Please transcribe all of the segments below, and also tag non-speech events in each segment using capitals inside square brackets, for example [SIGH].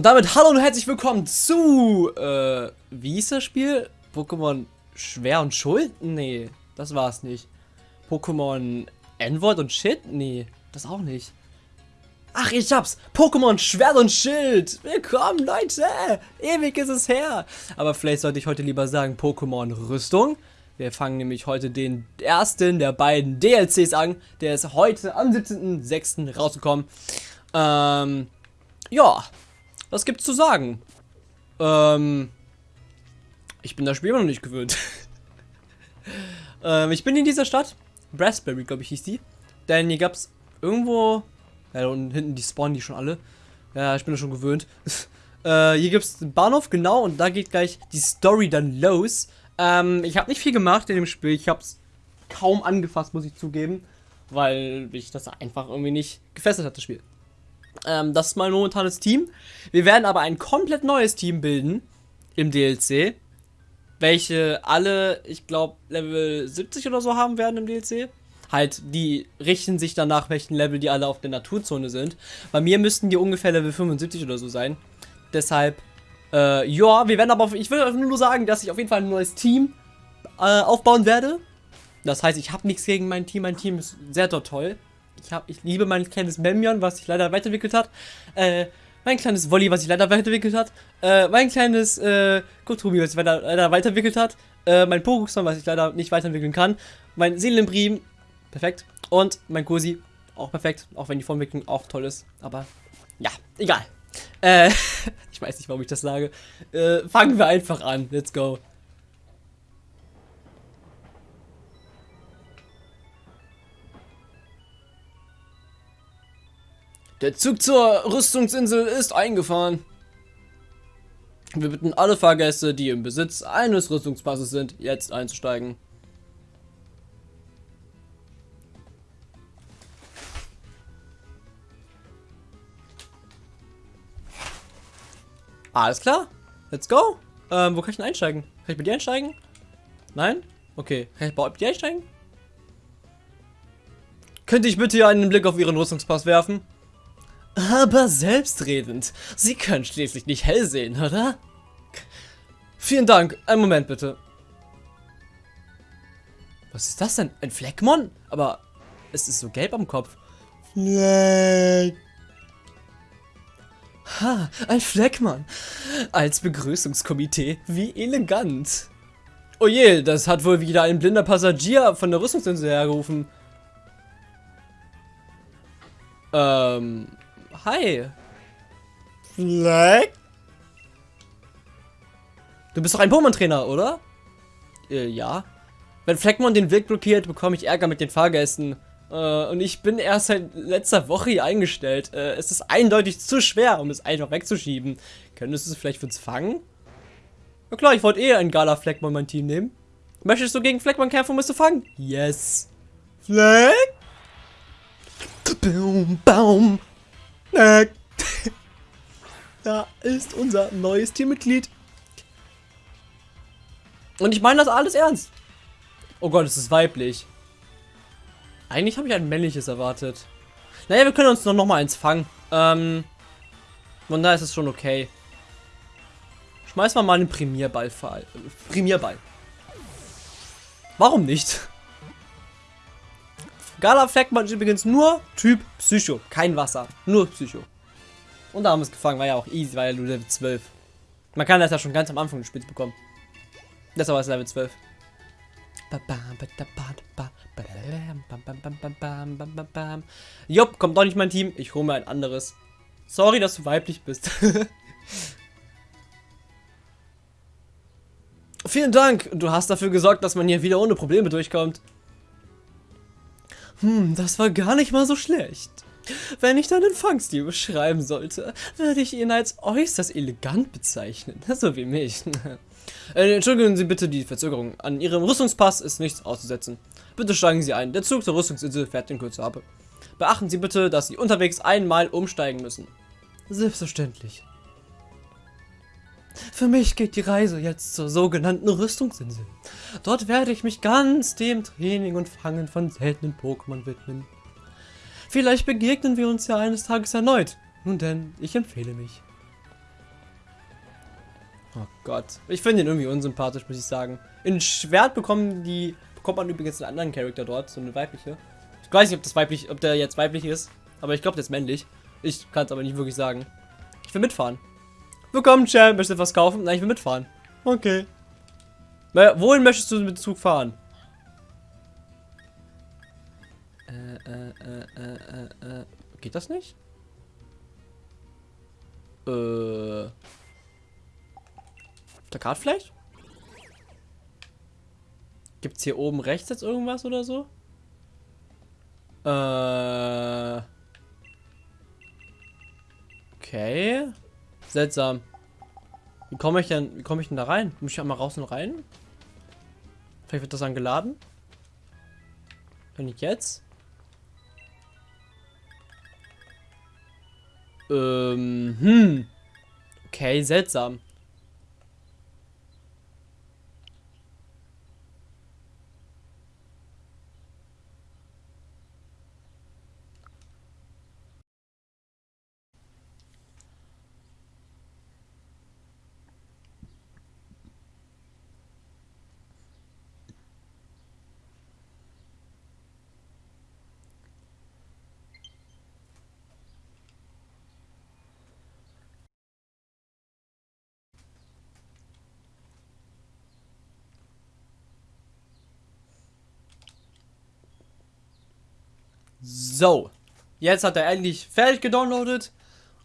Und damit hallo und herzlich willkommen zu, äh, wie hieß das Spiel? Pokémon Schwer und Schuld? Nee, das war's nicht. Pokémon N-Wort und Shit? Nee, das auch nicht. Ach, ich hab's! Pokémon Schwert und Schild! Willkommen, Leute! Ewig ist es her! Aber vielleicht sollte ich heute lieber sagen Pokémon Rüstung. Wir fangen nämlich heute den ersten der beiden DLCs an. Der ist heute am 17.06. rausgekommen. Ähm, ja, was gibt's zu sagen? Ähm, ich bin das Spiel immer noch nicht gewöhnt. [LAUGHS] ähm, ich bin in dieser Stadt. Raspberry, glaube ich, hieß die. Denn hier gab's irgendwo... Ja, und hinten die spawnen die schon alle. Ja, ich bin da schon gewöhnt. [LAUGHS] äh, hier gibt's einen Bahnhof, genau, und da geht gleich die Story dann los. Ähm, ich habe nicht viel gemacht in dem Spiel. Ich habe es kaum angefasst, muss ich zugeben. Weil ich das einfach irgendwie nicht gefesselt hat, das Spiel. Ähm, das ist mein momentanes Team. Wir werden aber ein komplett neues Team bilden im DLC. Welche alle, ich glaube, Level 70 oder so haben werden im DLC. Halt, die richten sich danach, welchen Level die alle auf der Naturzone sind. Bei mir müssten die ungefähr Level 75 oder so sein. Deshalb, äh, ja, wir werden aber, auf, ich will nur sagen, dass ich auf jeden Fall ein neues Team äh, aufbauen werde. Das heißt, ich habe nichts gegen mein Team. Mein Team ist sehr dort toll. Ich, hab, ich liebe mein kleines Memion, was sich leider weiterentwickelt hat. Äh, mein kleines Wolli, was sich leider weiterentwickelt hat. Äh, mein kleines äh, Kotumi, was sich leider, leider weiterentwickelt hat. Äh, mein Pokémon, was ich leider nicht weiterentwickeln kann. Mein Seelenbrim, perfekt. Und mein Kursi, auch perfekt. Auch wenn die Formwicklung auch toll ist. Aber ja, egal. Äh, [LAUGHS] ich weiß nicht, warum ich das sage. Äh, fangen wir einfach an. Let's go. Der Zug zur Rüstungsinsel ist eingefahren. Wir bitten alle Fahrgäste, die im Besitz eines Rüstungspasses sind, jetzt einzusteigen. Alles klar. Let's go. Ähm, wo kann ich denn einsteigen? Kann ich bei dir einsteigen? Nein? Okay. Kann ich bei dir einsteigen? Könnte ich bitte einen Blick auf Ihren Rüstungspass werfen? Aber selbstredend. Sie können schließlich nicht hell sehen, oder? Vielen Dank. Einen Moment bitte. Was ist das denn? Ein Fleckmon? Aber es ist so gelb am Kopf. Fleck. Ha, ein Fleckmann. Als Begrüßungskomitee. Wie elegant. Oh je, das hat wohl wieder ein blinder Passagier von der Rüstungsinsel hergerufen. Ähm, Hi. Fleck? Du bist doch ein Pokémon-Trainer, oder? Äh, ja. Wenn Fleckmon den Weg blockiert, bekomme ich Ärger mit den Fahrgästen. Äh, und ich bin erst seit letzter Woche hier eingestellt. Äh, es ist eindeutig zu schwer, um es einfach wegzuschieben. Könntest du es vielleicht für uns fangen? Na klar, ich wollte eh einen Gala Fleckmon mein Team nehmen. Möchtest du gegen Fleckmon kämpfen, um es zu fangen? Yes. Fleck? Baum, Baum. [LAUGHS] da ist unser neues Teammitglied. Und ich meine das alles ernst. Oh Gott, es ist weiblich. Eigentlich habe ich ein männliches erwartet. Naja, wir können uns noch, noch mal eins fangen. Ähm, von da ist es schon okay. Schmeiß mal mal einen Premierball. Premierball. Warum nicht? Gala Fleckmann ist übrigens nur Typ Psycho. Kein Wasser. Nur Psycho. Und da haben wir es gefangen. War ja auch easy, war ja nur Level 12. Man kann das ja schon ganz am Anfang des Spiels bekommen. Deshalb war es Level 12. Jupp, kommt doch nicht mein Team. Ich hole mir ein anderes. Sorry, dass du weiblich bist. [LAUGHS] Vielen Dank. Du hast dafür gesorgt, dass man hier wieder ohne Probleme durchkommt. Hm, das war gar nicht mal so schlecht. Wenn ich deinen Fangstil beschreiben sollte, würde ich ihn als äußerst elegant bezeichnen. [LAUGHS] So wie mich. [LAUGHS] Äh, entschuldigen Sie bitte die Verzögerung. An Ihrem Rüstungspass ist nichts auszusetzen. Bitte steigen Sie ein. Der Zug zur Rüstungsinsel fährt in Kürze ab. Beachten Sie bitte, dass Sie unterwegs einmal umsteigen müssen. Selbstverständlich. Für mich geht die Reise jetzt zur sogenannten Rüstungsinsel. Dort werde ich mich ganz dem Training und Fangen von seltenen Pokémon widmen. Vielleicht begegnen wir uns ja eines Tages erneut. Nun denn, ich empfehle mich. Oh Gott. Ich finde ihn irgendwie unsympathisch, muss ich sagen. In Schwert bekommen die, bekommt man übrigens einen anderen Charakter dort, so eine weibliche. Ich weiß nicht, ob das weiblich, ob der jetzt weiblich ist, aber ich glaube, der ist männlich. Ich kann es aber nicht wirklich sagen. Ich will mitfahren. Willkommen, Champ. Möchtest du etwas kaufen? Nein, ich will mitfahren. Okay. Na, wohin möchtest du mit Zug fahren? Äh, äh, äh, äh, äh, äh. Geht das nicht? Äh. Auf der Karte vielleicht? Gibt es hier oben rechts jetzt irgendwas oder so? Äh. Okay. Seltsam. Wie komme ich denn, wie komme ich denn da rein? Muss ich einmal raus und rein? Vielleicht wird das dann geladen? Wenn ich jetzt? Ähm, hm. Okay, seltsam. So, jetzt hat er endlich fertig gedownloadet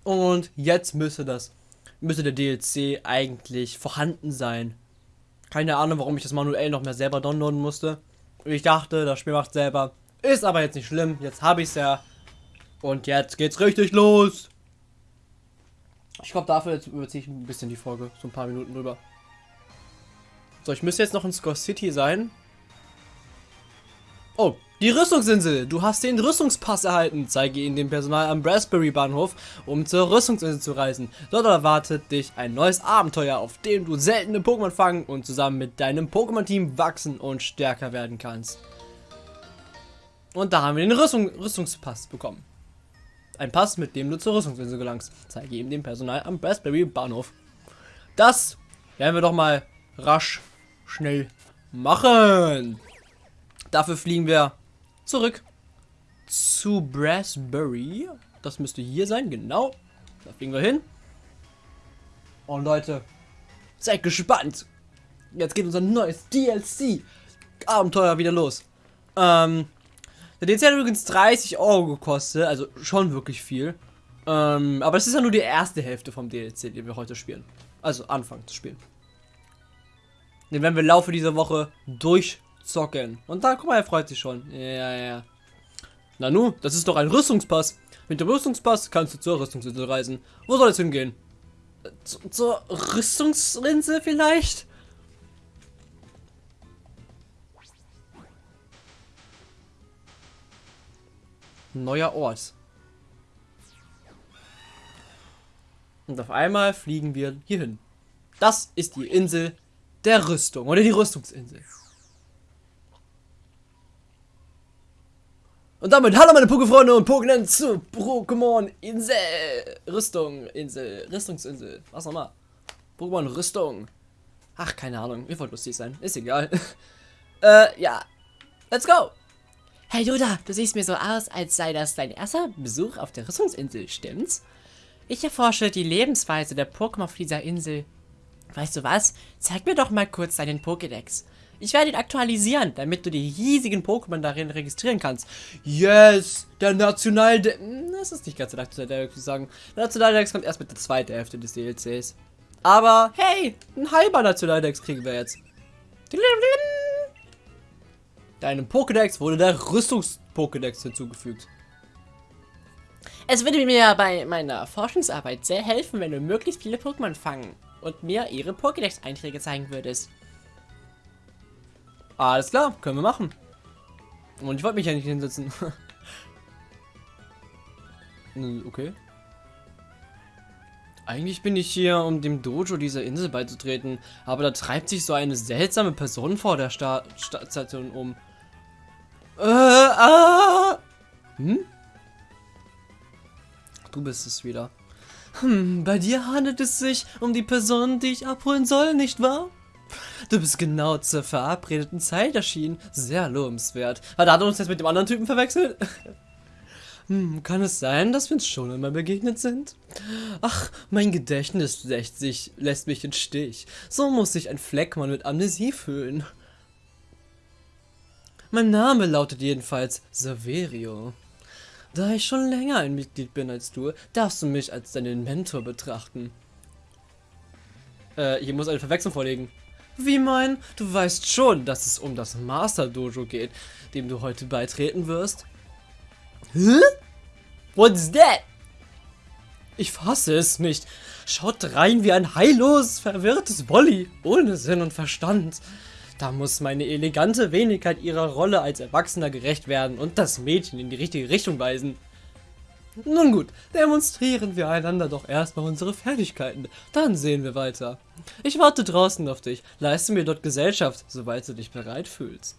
und jetzt müsste das, müsste der DLC eigentlich vorhanden sein. Keine Ahnung, warum ich das manuell noch mehr selber downloaden musste. Ich dachte, das Spiel macht selber. Ist aber jetzt nicht schlimm. Jetzt habe ich es ja. Und jetzt geht's richtig los. Ich glaube, dafür überziehe ich ein bisschen die Folge. So ein paar Minuten drüber. So, ich müsste jetzt noch in Score City sein. Oh, die Rüstungsinsel. Du hast den Rüstungspass erhalten. Zeige ihn dem Personal am Raspberry Bahnhof, um zur Rüstungsinsel zu reisen. Dort erwartet dich ein neues Abenteuer, auf dem du seltene Pokémon fangen und zusammen mit deinem Pokémon-Team wachsen und stärker werden kannst. Und da haben wir den Rüstung Rüstungspass bekommen. Ein Pass, mit dem du zur Rüstungsinsel gelangst. Zeige ihm dem Personal am Raspberry Bahnhof. Das werden wir doch mal rasch, schnell machen. Dafür fliegen wir zurück zu Brassbury. Das müsste hier sein, genau. Da fliegen wir hin. Und Leute, seid gespannt. Jetzt geht unser neues DLC-Abenteuer wieder los. Ähm, der DLC hat übrigens 30 Euro gekostet, also schon wirklich viel. Ähm, aber es ist ja nur die erste Hälfte vom DLC, den wir heute spielen. Also anfangen zu spielen. Den werden wir im Laufe dieser Woche durch zocken. Und da, guck mal, er freut sich schon. Ja, ja. Nanu, das ist doch ein Rüstungspass. Mit dem Rüstungspass kannst du zur Rüstungsinsel reisen. Wo soll es hingehen? Z zur Rüstungsinsel vielleicht? Neuer Ort. Und auf einmal fliegen wir hierhin. Das ist die Insel der Rüstung oder die Rüstungsinsel. Und damit hallo meine Pokéfreunde und Pokénen zu Pokémon Insel. Rüstung, Insel, Rüstungsinsel. Was nochmal? Pokémon Rüstung. Ach, keine Ahnung. Ihr wollt lustig sein. Ist egal. [LAUGHS] äh, ja. Let's go. Hey Yoda, du siehst mir so aus, als sei das dein erster Besuch auf der Rüstungsinsel, stimmt's? Ich erforsche die Lebensweise der Pokémon auf dieser Insel. Weißt du was? Zeig mir doch mal kurz deinen Pokédex. Ich werde ihn aktualisieren, damit du die hiesigen Pokémon darin registrieren kannst. Yes! Der Nationaldex... Hm, das ist nicht ganz der Nationaldex, würde ich sagen. Der Nationaldex kommt erst mit der zweiten Hälfte des DLCs. Aber, hey! Ein halber Nationaldex kriegen wir jetzt. Deinem Pokédex wurde der Rüstungs-Pokédex hinzugefügt. Es würde mir bei meiner Forschungsarbeit sehr helfen, wenn du möglichst viele Pokémon fangen und mir ihre Pokédex-Einträge zeigen würdest. Alles klar, können wir machen. Und ich wollte mich ja nicht hinsetzen. [LAUGHS] okay. Eigentlich bin ich hier, um dem Dojo dieser Insel beizutreten, aber da treibt sich so eine seltsame Person vor der Sta um. Äh, ah. Hm? Du bist es wieder. Hm, bei dir handelt es sich um die Person, die ich abholen soll, nicht wahr? Du bist genau zur verabredeten Zeit erschienen. Sehr lobenswert. Hat er uns jetzt mit dem anderen Typen verwechselt? [LAUGHS] Hm, kann es sein, dass wir uns schon einmal begegnet sind? Ach, mein Gedächtnis lässt, sich, lässt mich in Stich. So muss sich ein Fleckmann mit Amnesie fühlen. Mein Name lautet jedenfalls Saverio. Da ich schon länger ein Mitglied bin als du, darfst du mich als deinen Mentor betrachten. Äh, hier muss eine Verwechslung vorliegen. Wie mein? Du weißt schon, dass es um das Master Dojo geht, dem du heute beitreten wirst. Hä? What's that? Ich fasse es nicht. Schaut rein wie ein heillos verwirrtes Wolli, ohne Sinn und Verstand. Da muss meine elegante Wenigkeit ihrer Rolle als Erwachsener gerecht werden und das Mädchen in die richtige Richtung weisen. Nun gut, demonstrieren wir einander doch erstmal unsere Fertigkeiten, dann sehen wir weiter. Ich warte draußen auf dich, leiste mir dort Gesellschaft, sobald du dich bereit fühlst.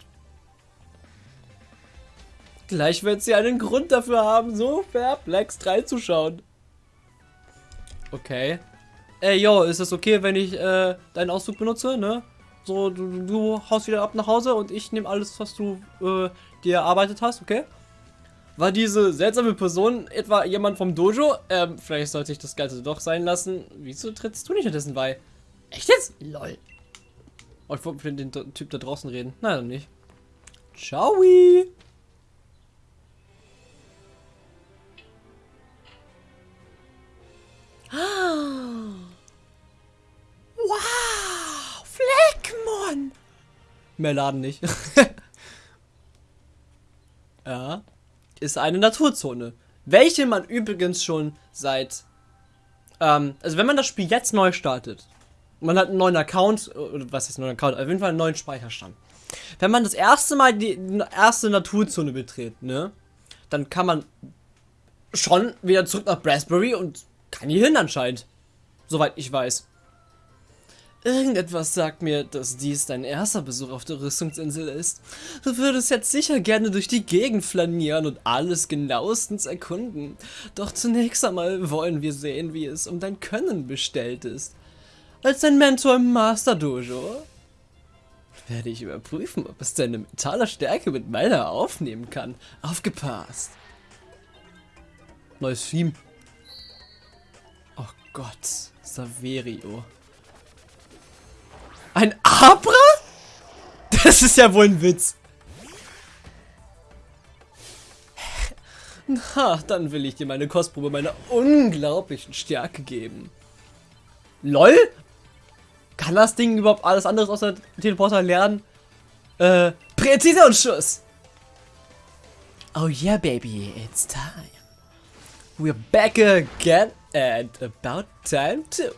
Gleich wird sie einen Grund dafür haben, so perplex reinzuschauen. Okay. Ey, yo, ist das okay, wenn ich äh, deinen Auszug benutze, ne? So, du, du haust wieder ab nach Hause und ich nehme alles, was du äh, dir erarbeitet hast, okay? War diese seltsame Person etwa jemand vom Dojo? Ähm, vielleicht sollte ich das Ganze doch sein lassen. Wieso trittst du nicht dessen bei? Echt jetzt? Lol. Oh, ich wollte mit dem Typ da draußen reden. Nein, dann nicht. Ciao. [GASPS] Mehr laden nicht. [LAUGHS] ja. Ist eine Naturzone. Welche man übrigens schon seit... Ähm, also wenn man das Spiel jetzt neu startet, man hat einen neuen Account, oder was ist ein neuer Account, auf jeden Fall einen neuen Speicherstand. Wenn man das erste Mal die erste Naturzone betritt, ne, dann kann man schon wieder zurück nach Raspberry und kann hier hin anscheinend. Soweit ich weiß. Irgendetwas sagt mir, dass dies dein erster Besuch auf der Rüstungsinsel ist. Du würdest jetzt sicher gerne durch die Gegend flanieren und alles genauestens erkunden. Doch zunächst einmal wollen wir sehen, wie es um dein Können bestellt ist. Als dein Mentor im Master Dojo werde ich überprüfen, ob es deine mentale Stärke mit meiner aufnehmen kann. Aufgepasst. Neues Theme. Oh Gott, Saverio. Ein Abra? Das ist ja wohl ein Witz. Na, dann will ich dir meine Kostprobe meiner unglaublichen Stärke geben. LOL? Kann das Ding überhaupt alles anderes außer Teleporter lernen? Äh, Präzisionsschuss! Oh yeah, baby, it's time. We're back again and about time too.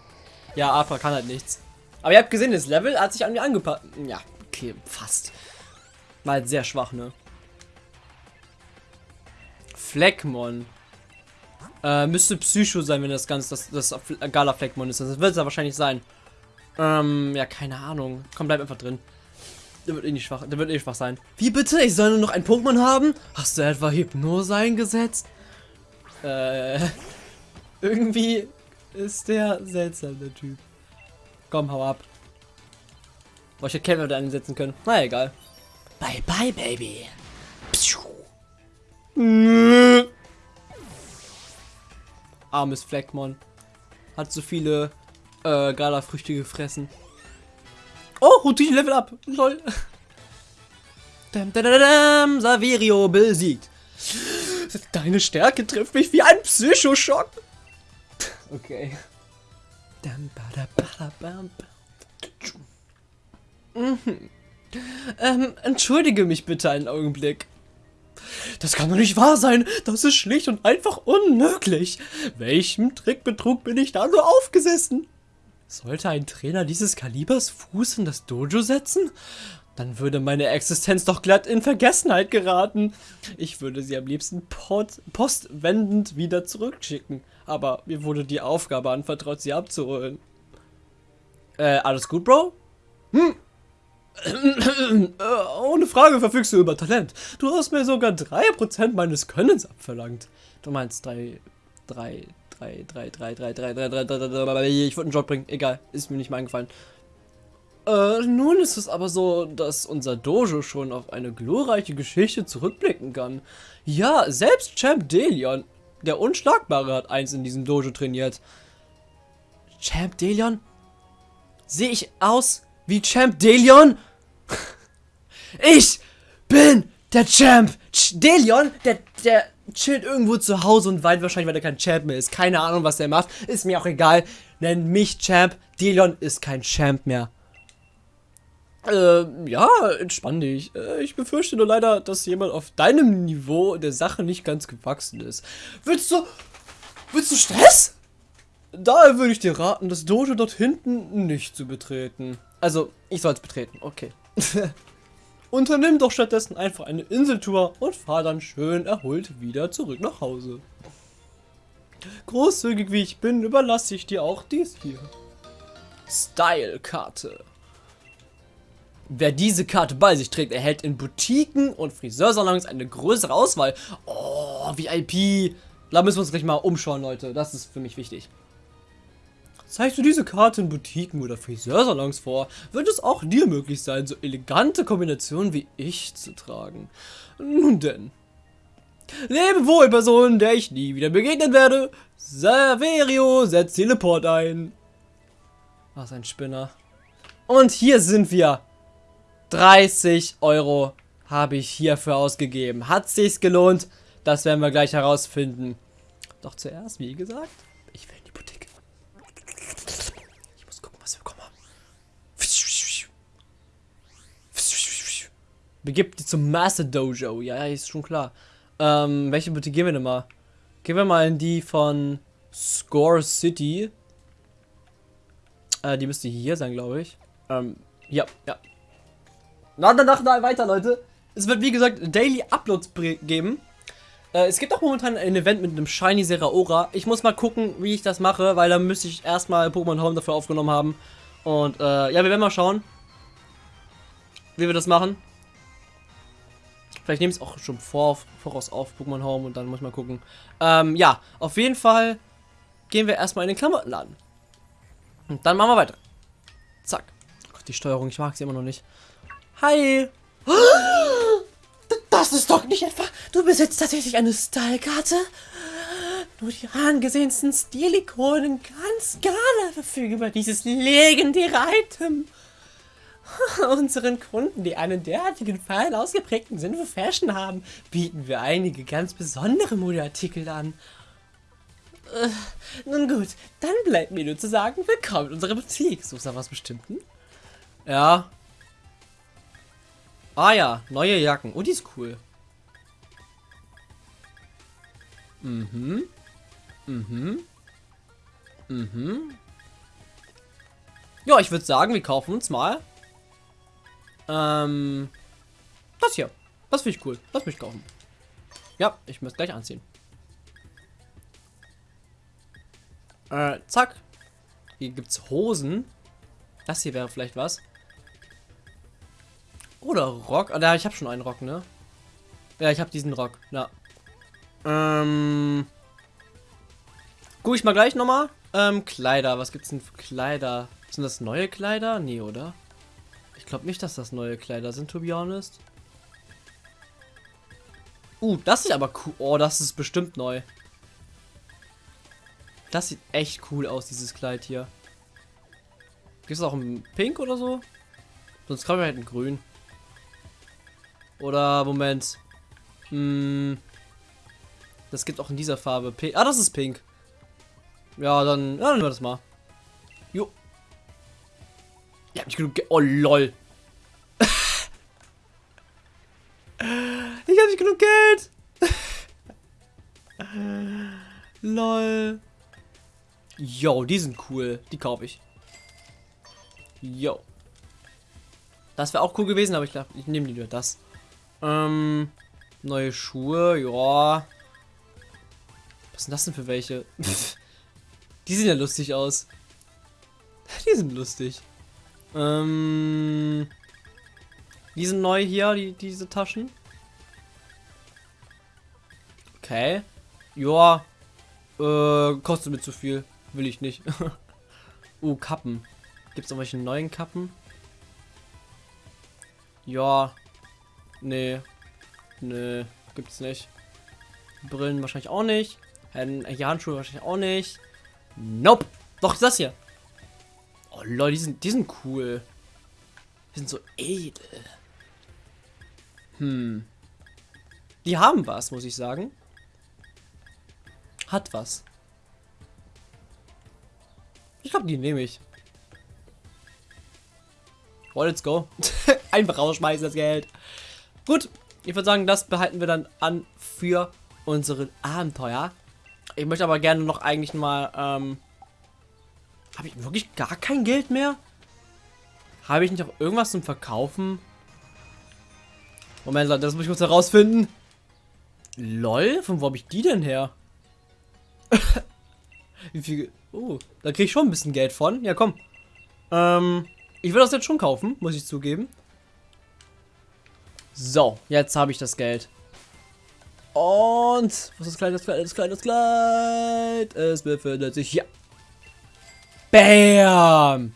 Ja, Abra kann halt nichts. Aber ihr habt gesehen, das Level hat sich an mir angepasst. Ja, okay, fast. War halt sehr schwach, ne? Fleckmon. Äh, müsste Psycho sein, wenn das Ganze das, das Gala Fleckmon ist. Das wird es ja wahrscheinlich sein. Ähm, ja, keine Ahnung. Komm, bleib einfach drin. Der wird eh nicht schwach. Der wird eh schwach sein. Wie bitte? Ich soll nur noch einen Pokémon haben? Hast du etwa Hypnose eingesetzt? Äh, [LAUGHS] irgendwie ist der seltsam, der Typ. Komm, hau ab. Boah, ich hätte Kämpfer einsetzen können. Na egal. Bye bye, Baby. Armes Fleckmon. Hat so viele äh, Gala-Früchte gefressen. Oh, Routine Level up. Lol. [LAUGHS] Dam, dam, dam, Saverio besiegt. Deine Stärke trifft mich wie ein Psychoschock. [LAUGHS] Okay. Mhm. Ähm, entschuldige mich bitte einen Augenblick. Das kann doch nicht wahr sein. Das ist schlicht und einfach unmöglich. Welchem Trickbetrug bin ich da nur aufgesessen? Sollte ein Trainer dieses Kalibers Fuß in das Dojo setzen? Dann würde meine Existenz doch glatt in Vergessenheit geraten. Ich würde sie am liebsten postwendend wieder zurückschicken. Aber mir wurde die Aufgabe anvertraut, sie abzuholen. Äh, alles gut, Bro? Hm. Äh, ohne Frage verfügst du über Talent. Du hast mir sogar 3% meines Könnens abverlangt. Du meinst 3, 3, 3, 3, 3, 3, 3, 3, 3, 3, 3, 3, Ich wollte einen Job bringen. Egal, ist mir nicht mal eingefallen. Äh, nun ist es aber so, dass unser Dojo schon auf eine glorreiche Geschichte zurückblicken kann. Ja, selbst Champ Delion, der Unschlagbare, hat eins in diesem Dojo trainiert. Champ Delion? Sehe ich aus wie Champ Delion? [LAUGHS] ich bin der Champ. Delion, der, der chillt irgendwo zu Hause und weint wahrscheinlich, weil er kein Champ mehr ist. Keine Ahnung, was er macht. Ist mir auch egal. Nenn mich Champ. Delion ist kein Champ mehr. Äh, ja, entspann dich. Äh, ich befürchte nur leider, dass jemand auf deinem Niveau der Sache nicht ganz gewachsen ist. Willst du... Willst du Stress? Daher würde ich dir raten, das Dojo dort hinten nicht zu betreten. Also, ich soll es betreten, okay. [LAUGHS] Unternimm doch stattdessen einfach eine Inseltour und fahr dann schön erholt wieder zurück nach Hause. Großzügig wie ich bin, überlasse ich dir auch dies hier. Style-Karte. Wer diese Karte bei sich trägt, erhält in Boutiquen und Friseursalons eine größere Auswahl. Oh, VIP. Da müssen wir uns gleich mal umschauen, Leute. Das ist für mich wichtig. Zeigst du diese Karte in Boutiquen oder Friseursalons vor, wird es auch dir möglich sein, so elegante Kombinationen wie ich zu tragen. Nun denn. Lebe wohl, Person, der ich nie wieder begegnen werde. Saverio setzt Teleport ein. Was ein Spinner. Und hier sind wir. 30 Euro habe ich hierfür ausgegeben. Hat sich's gelohnt? Das werden wir gleich herausfinden. Doch zuerst, wie gesagt, ich will in die Boutique. Ich muss gucken, was wir bekommen haben. Begibt die zum Master Dojo. Ja, ist schon klar. Ähm, welche Boutique gehen wir denn mal? Gehen wir mal in die von Score City. Äh, die müsste hier sein, glaube ich. Ähm, ja, ja. Na, danach na, weiter, Leute. Es wird, wie gesagt, Daily Uploads geben. Äh, es gibt auch momentan ein Event mit einem Shiny Seraora. Ich muss mal gucken, wie ich das mache, weil da müsste ich erstmal Pokémon Home dafür aufgenommen haben. Und, äh, ja, wir werden mal schauen, wie wir das machen. Vielleicht nehme ich es auch schon vor, voraus auf Pokémon Home und dann muss ich mal gucken. Ähm, ja, auf jeden Fall gehen wir erstmal in den Klamottenladen. Und dann machen wir weiter. Zack. Oh Gott, die Steuerung, ich mag sie immer noch nicht. Hi. [GASPS] Das ist doch nicht etwa... Du besitzt tatsächlich eine Style-Karte? Nur die angesehensten Stilikonen ganz Gala verfügen über dieses legendäre Item. [LAUGHS] Unseren Kunden, die einen derartigen fein ausgeprägten Sinn für Fashion haben, bieten wir einige ganz besondere Modeartikel an. Äh, nun gut, dann bleibt mir nur zu sagen, willkommen in unserer Boutique. Suchst du was Bestimmten? Ja, Ah ja, neue Jacken. Oh, die ist cool. Mhm. Mhm. Mhm. Ja, ich würde sagen, wir kaufen uns mal. Ähm. Das hier. Das finde ich cool. Das möchte ich kaufen. Ja, ich muss gleich anziehen. Äh, zack. Hier gibt's Hosen. Das hier wäre vielleicht was. Oder Rock. Ah, ich habe schon einen Rock, ne? Ja, ich habe diesen Rock. Ja. Ähm. Guck ich mal gleich nochmal. Ähm, Kleider. Was gibt's denn für Kleider? Sind das neue Kleider? Nee, oder? Ich glaube nicht, dass das neue Kleider sind, to be honest. Uh, das sieht aber cool. Oh, das ist bestimmt neu. Das sieht echt cool aus, dieses Kleid hier. Gibt es auch ein Pink oder so? Sonst kann man halt ein Grün. Oder, Moment. Hm, das gibt auch in dieser Farbe. Pink. Ah, das ist pink. Ja, dann, ja, dann nehmen wir das mal. Jo. Ja, [LAUGHS] nicht genug Geld. Oh, lol. ich habe nicht genug Geld. lol. Yo, die sind cool. Die kaufe ich. Yo. Das wäre auch cool gewesen, aber ich glaube, ich nehme die nur das. Ähm, neue Schuhe, ja. Was sind das denn für welche? [LAUGHS] die sehen ja lustig aus. [LAUGHS] Die sind lustig. Ähm, die sind neu hier, die, diese Taschen. Okay. Ja. Äh, kostet mir zu viel. Will ich nicht. [LAUGHS] uh, Kappen. Gibt es irgendwelche neuen Kappen? Ja. Nee. Nee, gibt's nicht. Brillen wahrscheinlich auch nicht. Hier Handschuhe wahrscheinlich auch nicht. Nope. Doch, das hier. Oh lol, die sind, die sind cool. Die sind so edel. Hm. Die haben was, muss ich sagen. Hat was. Ich glaube, die nehme ich. Oh, let's go. [LAUGHS] Einfach rausschmeißen das Geld. Gut, ich würde sagen, das behalten wir dann an für unsere Abenteuer. Ich möchte aber gerne noch eigentlich mal, ähm, habe ich wirklich gar kein Geld mehr? Habe ich nicht auch irgendwas zum Verkaufen? Moment, Leute, das muss ich kurz herausfinden. Lol, von wo habe ich die denn her? [LAUGHS] Wie viel? Oh, da kriege ich schon ein bisschen Geld von. Ja, komm. Ähm, ich will das jetzt schon kaufen, muss ich zugeben. So, jetzt habe ich das Geld. Und, was ist das Kleid, das Kleid, das Kleid, das Kleid? Es befindet sich hier. Bam!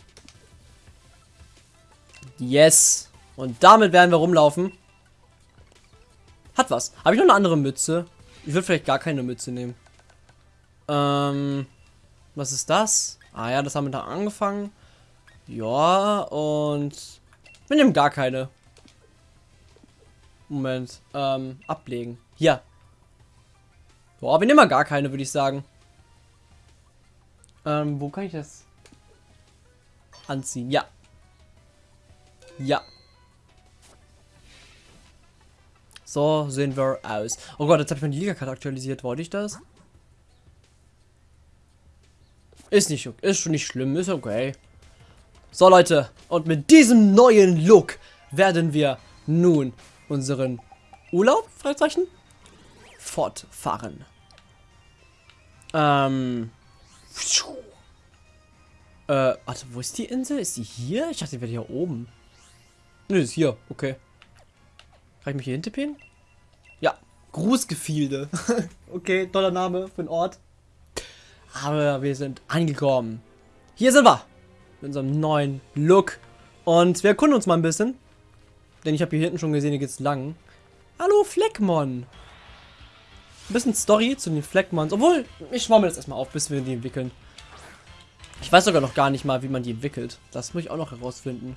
Yes. Und damit werden wir rumlaufen. Hat was. Habe ich noch eine andere Mütze? Ich würde vielleicht gar keine Mütze nehmen. Ähm, was ist das? Ah ja, das haben wir da angefangen. Ja, und wir nehmen gar keine. Moment, ähm, ablegen. Hier. Boah, wir nehmen mal gar keine, würde ich sagen. Ähm, wo kann ich das anziehen? Ja. Ja. So sehen wir aus. Oh Gott, jetzt habe ich meine Liga-Karte aktualisiert. Wollte ich das? Ist nicht. Ist schon nicht schlimm. Ist okay. So, Leute. Und mit diesem neuen Look werden wir nun unseren Urlaub, Fragezeichen, fortfahren. Ähm. Äh, warte, wo ist die Insel? Ist die hier? Ich dachte, die wäre hier oben. Nö, ist hier. Okay. Kann ich mich hier hintippen? Ja. Grußgefilde. [LAUGHS] okay, toller Name für einen Ort. Aber wir sind angekommen. Hier sind wir. Mit unserem neuen Look. Und wir erkunden uns mal ein bisschen. Denn ich habe hier hinten schon gesehen, hier geht's lang. Hallo Fleckmon. Ein bisschen Story zu den Fleckmons. Obwohl, ich schwamme das erstmal auf, bis wir die entwickeln. Ich weiß sogar noch gar nicht mal, wie man die entwickelt. Das muss ich auch noch herausfinden.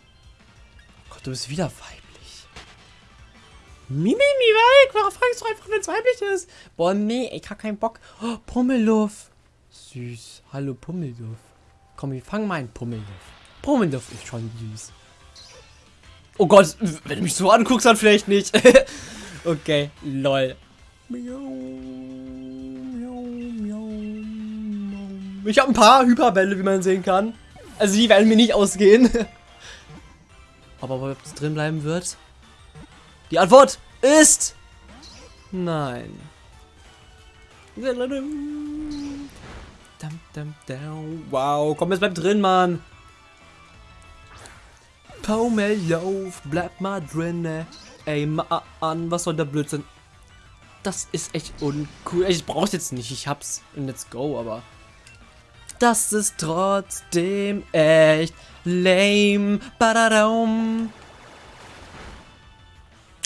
Gott, du bist wieder weiblich. Mimi, mi weg. Warum fragst du einfach, wenn es weiblich ist? Boah, nee, ich hab keinen Bock. Oh, Pummeluff. Süß. Hallo, Pummeluff. Komm, wir fangen mal einen Pummeluff. Pummeluff ist schon süß. Oh Gott, wenn du mich so anguckst, dann vielleicht nicht. [LAUGHS] okay, lol. Ich habe ein paar Hyperbälle, wie man sehen kann. Also die werden mir nicht ausgehen. [LAUGHS] Aber ob es drin bleiben wird? Die Antwort ist... Nein. Wow, komm, es bleibt drin, Mann. Pommellauf, bleib mal drinne. Ey, Mann, was soll der Blödsinn? Das ist echt uncool. Ich brauch's jetzt nicht, ich hab's in Let's Go, aber... Das ist trotzdem echt lame. Badadum.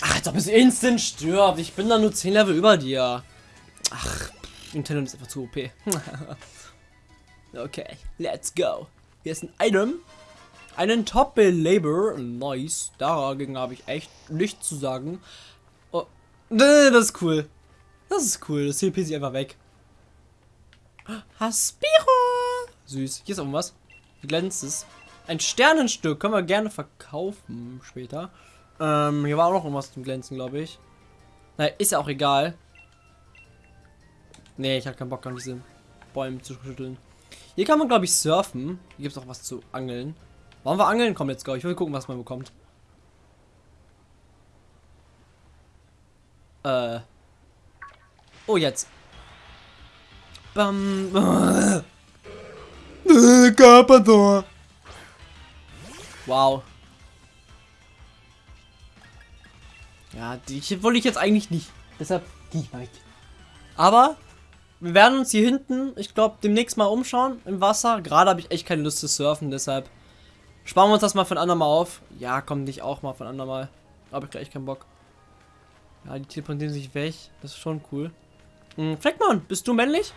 Ach, als ob es instant stirbt. Ich bin da nur 10 Level über dir. Ach, Nintendo ist einfach zu OP. [LAUGHS] okay, let's go. Hier ist ein Item. Einen Top-Labor. Nice. Dagegen habe ich echt nichts zu sagen. Oh. Das ist cool. Das ist cool. Das CP sich einfach weg. Haspiro. Süß. Hier ist irgendwas. Wie glänzt es? Ein Sternenstück. Können wir gerne verkaufen später. Ähm, hier war auch noch irgendwas zum Glänzen, glaube ich. Naja, ist ja auch egal. Nee, ich habe keinen Bock an diese Bäume zu schütteln. Hier kann man, glaube ich, surfen. Hier gibt es auch was zu angeln. Wollen wir angeln? Komm, let's go. Ich will gucken, was man bekommt. Äh. Oh, jetzt. Bam. [LAUGHS] Carpador. Wow. Ja, die wollte ich jetzt eigentlich nicht. Deshalb gehe ich mal weg. Aber wir werden uns hier hinten, ich glaube, demnächst mal umschauen im Wasser. Gerade habe ich echt keine Lust zu surfen, deshalb sparen wir uns das mal von andermal auf. Ja, komm nicht auch mal von andermal. Habe ich gleich keinen Bock. Ja, die teleportieren sich weg. Das ist schon cool. Hm, Fleckmann, bist du männlich?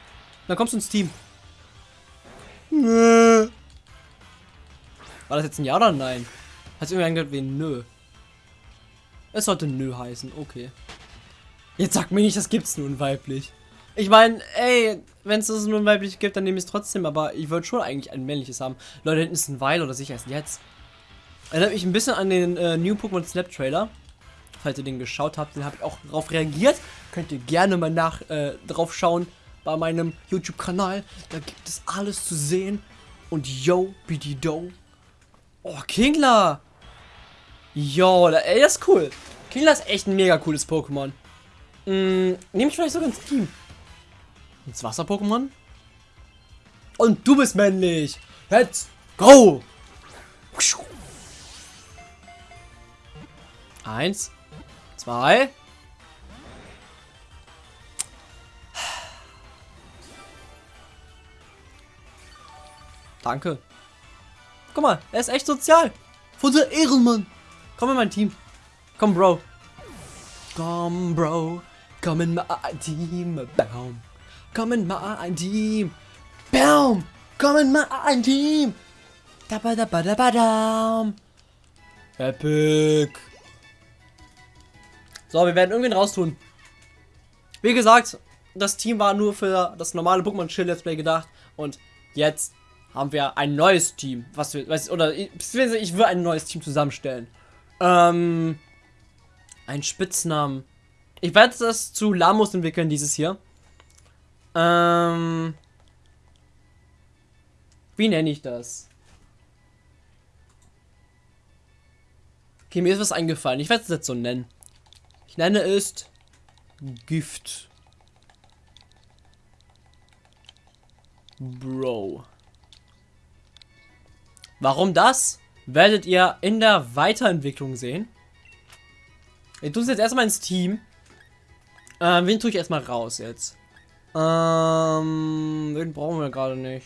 Dann kommst du ins Team. Nö. War das jetzt ein Ja oder ein Nein? Hat irgendwie angehört wie Nö. Es sollte Nö heißen, okay. Jetzt sag mir nicht, das gibt's nun weiblich. Ich meine, ey, wenn es das nun weiblich gibt, dann nehme ich es trotzdem, aber ich würde schon eigentlich ein männliches haben. Leute, hinten ist ein Weil oder sicher erst jetzt. Erinnert mich ein bisschen an den äh, New Pokémon Snap Trailer. Falls ihr den geschaut habt, den habe ich auch darauf reagiert. Könnt ihr gerne mal nach äh, drauf schauen bei meinem YouTube-Kanal. Da gibt es alles zu sehen. Und yo, BD-Do. Oh, Kingler. Yo, ey, das ist cool. Kingler ist echt ein mega cooles Pokémon. Mm, nehme ich vielleicht sogar ins Team. Ins Wasser-Pokémon? Und du bist männlich. Let's go. Eins. Zwei. Danke. Guck mal, er ist echt sozial. Von der Ehrenmann. Komm in mein Team. Komm, Bro. Komm, Bro. Komm in mein Team. Baum. Komm in mein Team. Baum. Komm in mein Team. Da ba da ba da ba da. Epic. So, wir werden irgendwen raustun. Wie gesagt, das Team war nur für das normale Pokémon Chill Let's Play gedacht. Und jetzt haben wir ein neues Team. Was wir, was, oder ich, ich will ein neues Team zusammenstellen. Ähm, ein Spitznamen. Ich werde das zu Lamos entwickeln, dieses hier. Ähm, wie nenne ich das? Okay, mir ist was eingefallen. Ich werde es jetzt so nennen. Ich nenne es Gift. Bro. Warum das? Werdet ihr in der Weiterentwicklung sehen. Wir tun es jetzt erstmal ins Team. Ähm, wen tue ich erstmal raus jetzt? Ähm, wen brauchen wir gerade nicht?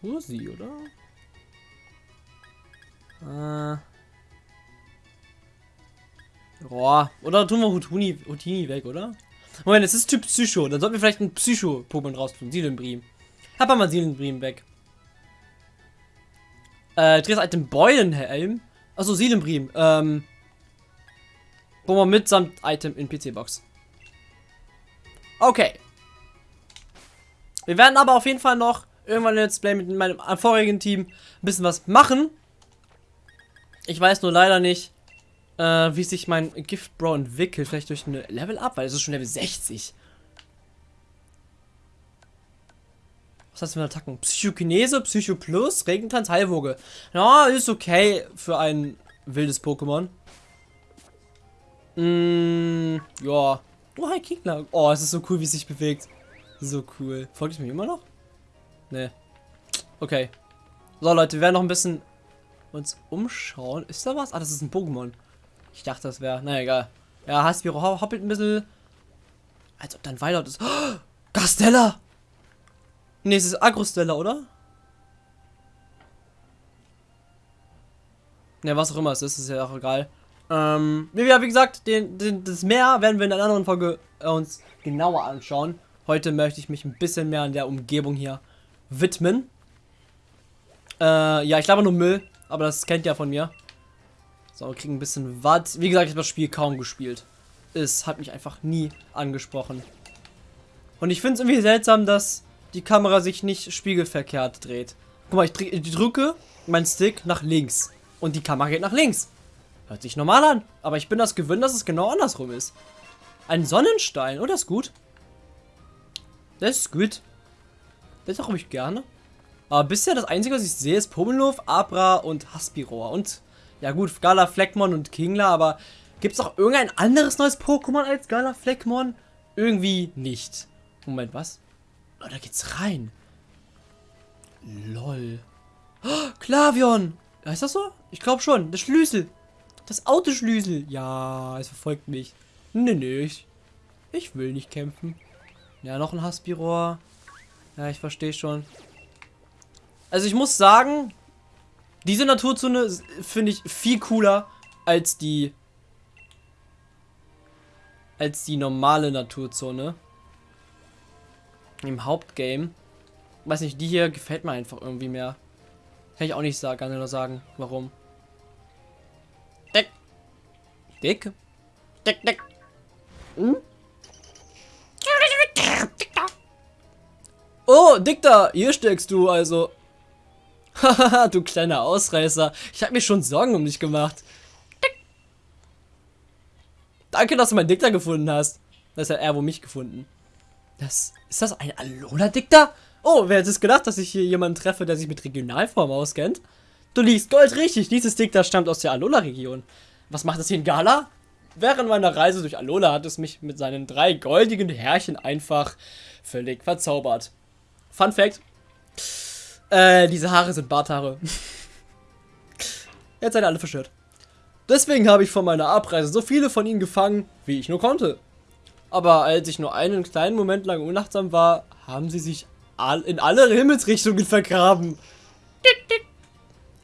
Kursi, oder? Äh. Boah. Oder tun wir Hutuni, Hutini weg, oder? Moment, es ist Typ Psycho. Dann sollten wir vielleicht ein Psycho-Pokémon raustun. Sielenbrim. Hab mal Sielenbrim weg. Äh, drittes Item Beulenhelm. Achso, Sielenbrim. Ähm. Pokémon mitsamt Item in PC-Box. Okay. Wir werden aber auf jeden Fall noch irgendwann ein Let's Play mit meinem vorigen Team ein bisschen was machen. Ich weiß nur leider nicht, äh, wie sich mein Gift Bro entwickelt. Vielleicht durch eine Level Up, weil es ist schon Level 60. Was hast du für Attacken? Psychokinese, Psycho Plus, Regentanz, Heilwoge. Ja, ist okay für ein wildes Pokémon. Mm, ja. Oh, hi Kingler. Oh, es ist so cool, wie es sich bewegt. So cool. Folgt es mir immer noch? Nee. Okay. So, Leute, wir werden noch ein bisschen uns umschauen. Ist da was? Ah, das ist ein Pokémon. Ich dachte, das wäre. Na egal. Ja, Haspiro hoppelt ein bisschen. Als ob dann weiter ist. Oh, Gastella! Ne, es ist Agrostella, oder? Ne, was auch immer es ist, ist ja auch egal. Ähm, wie, wie gesagt, den, den, das Meer werden wir in einer anderen Folge äh, uns genauer anschauen. Heute möchte ich mich ein bisschen mehr an der Umgebung hier widmen. Äh, ja, ich glaube nur Müll, aber das kennt ihr von mir. So, wir kriegen ein bisschen Watt. Wie gesagt, ich habe das Spiel kaum gespielt. Es hat mich einfach nie angesprochen. Und ich finde es irgendwie seltsam, dass die Kamera sich nicht spiegelverkehrt dreht. Guck mal, ich drücke meinen Stick nach links. Und die Kamera geht nach links. Hört sich normal an. Aber ich bin das gewöhnt, dass es genau andersrum ist. Ein Sonnenstein. Oh, das ist gut. Das ist gut. Das habe ich gerne. Aber bisher das Einzige, was ich sehe, ist Pummeluff, Abra und Haspiror. Und, ja gut, Gala, Fleckmon und Kingler. Aber gibt es auch irgendein anderes neues Pokémon als Gala, Fleckmon? Irgendwie nicht. Moment, was? Oh, da geht's rein. Lol. Oh, Klavion. Heißt das so? Ich glaube schon. Der Schlüssel. Das Autoschlüssel. Ja, es verfolgt mich. Nee, nee. Ich, ich will nicht kämpfen. Ja, noch ein Haspiror. Ja, ich verstehe schon. Also ich muss sagen, diese Naturzone finde ich viel cooler als die als die normale Naturzone im Hauptgame. Weiß nicht, die hier gefällt mir einfach irgendwie mehr. Kann ich auch nicht sagen, kann nur sagen, warum. Dick. Dick, dick. Hm? Oh, Dickter, hier steckst du also. [LAUGHS] Haha, du kleiner Ausreißer. Ich habe mir schon Sorgen um dich gemacht. Danke, dass du meinen Dickter gefunden hast. Das hat er wohl mich gefunden. Das, ist das ein Alola-Dickter? Oh, wer hätte es gedacht, dass ich hier jemanden treffe, der sich mit Regionalform auskennt? Du liegst gold richtig. Dieses Dickter stammt aus der Alola-Region. Was macht das hier in Gala? Während meiner Reise durch Alola hat es mich mit seinen drei goldigen Härchen einfach völlig verzaubert. Fun Fact. Äh, diese Haare sind Barthaare. [LAUGHS] Jetzt seid ihr alle verstört. Deswegen habe ich vor meiner Abreise so viele von ihnen gefangen, wie ich nur konnte. Aber als ich nur einen kleinen Moment lang unachtsam war, haben sie sich in alle Himmelsrichtungen vergraben.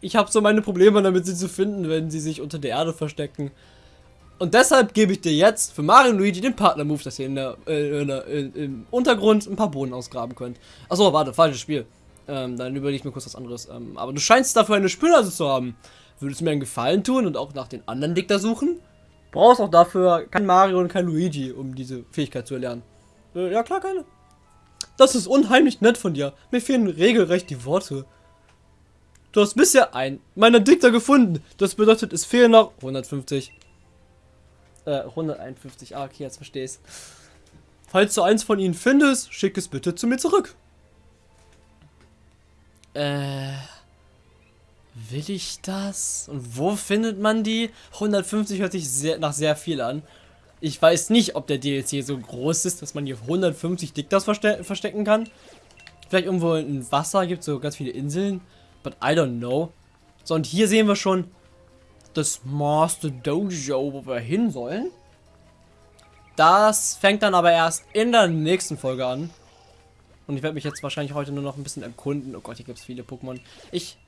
Ich habe so meine Probleme damit, sie zu finden, wenn sie sich unter der Erde verstecken. Und deshalb gebe ich dir jetzt für Mario und Luigi den Partner-Move, dass ihr in der, äh, in der in, im Untergrund ein paar Boden ausgraben könnt. Achso, warte, falsches Spiel. Ähm, dann überlege ich mir kurz was anderes. Ähm, aber du scheinst dafür eine Spülnase zu haben. Würdest du mir einen Gefallen tun und auch nach den anderen Dicker suchen? Brauchst auch dafür kein Mario und kein Luigi, um diese Fähigkeit zu erlernen. Äh, ja klar, keine. Das ist unheimlich nett von dir. Mir fehlen regelrecht die Worte. Du hast bisher einen meiner Dichter gefunden. Das bedeutet, es fehlen noch 150. Äh, 151. Ah, okay, jetzt verstehe ich's. Falls du eins von ihnen findest, schick es bitte zu mir zurück. Äh. Will ich das? Und wo findet man die? 150 hört sich sehr, nach sehr viel an. Ich weiß nicht, ob der DLC so groß ist, dass man hier 150 Diktas verste verstecken kann. Vielleicht irgendwo in Wasser gibt es so ganz viele Inseln. But I don't know. So, und hier sehen wir schon das Master Dojo, wo wir hin sollen. Das fängt dann aber erst in der nächsten Folge an. Und ich werde mich jetzt wahrscheinlich heute nur noch ein bisschen erkunden. Oh Gott, hier gibt es viele Pokémon. Ich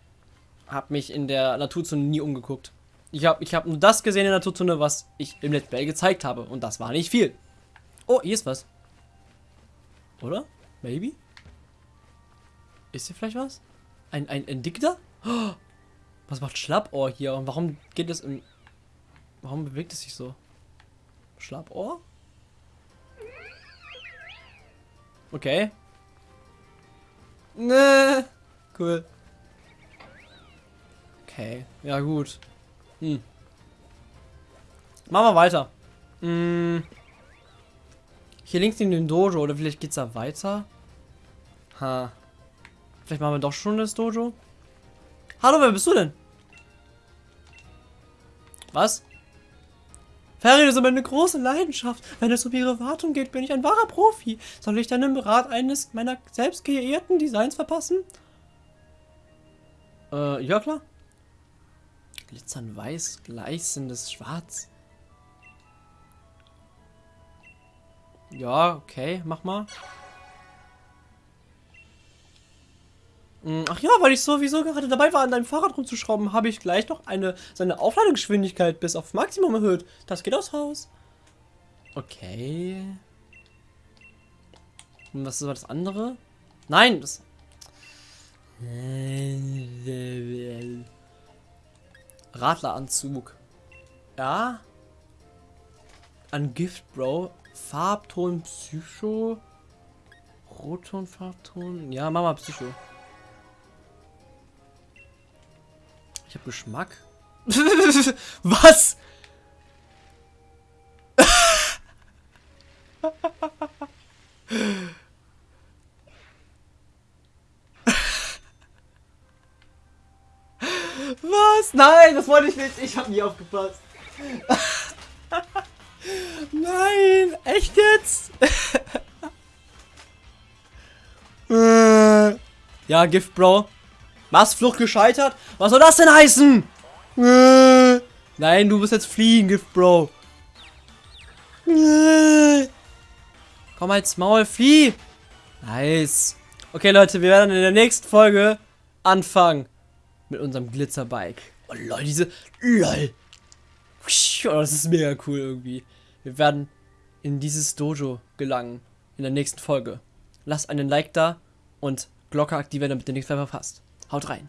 habe mich in der Naturzone nie umgeguckt. Ich habe ich hab nur das gesehen in der Naturzone, was ich im Let's Play gezeigt habe. Und das war nicht viel. Oh, hier ist was. Oder? Maybe? Ist hier vielleicht was? Ein, ein, ein Dickter? Oh, was macht Schlappohr hier? Und warum geht es im... Warum bewegt es sich so? Schlappohr? Okay. Ne. Cool. Okay, ja gut. Hm. Machen wir weiter. Hm. Hier links in den Dojo, oder vielleicht geht's da weiter? Ha. Vielleicht machen wir doch schon das Dojo? Hallo, wer bist du denn? Was? Das ist aber eine große Leidenschaft. Wenn es um ihre Wartung geht, bin ich ein wahrer Profi. Soll ich dann im Rat eines meiner selbst kreierten Designs verpassen? Äh, ja klar. Glitzern weiß, gleißendes Schwarz. Ja, okay, mach mal. Ach ja, weil ich sowieso gerade dabei war, an deinem Fahrrad rumzuschrauben, habe ich gleich noch eine seine Aufladegeschwindigkeit bis auf Maximum erhöht. Das geht aus Haus. Okay. Und was war das andere? Nein, das... Radleranzug. Ja. An Gift, Bro. Farbton Psycho. Rotton, Farbton. Ja, Mama Psycho. Ich habe Geschmack. [LAUGHS] Was? Was? Nein, das wollte ich nicht. Ich habe nie aufgepasst. [LAUGHS] Nein, echt jetzt? [LAUGHS] ja, Gift, Bro. Was? Flucht gescheitert? Was soll das denn heißen? Nein, du musst jetzt fliehen, Gift, Bro. Komm als Maul, flieh! Nice. Okay, Leute, wir werden in der nächsten Folge anfangen mit unserem Glitzerbike. Oh, lol, diese... Lol. Oh, das ist mega cool irgendwie. Wir werden in dieses Dojo gelangen in der nächsten Folge. Lasst einen Like da und Glocke aktivieren, damit ihr nichts mehr verpasst. Haut rein.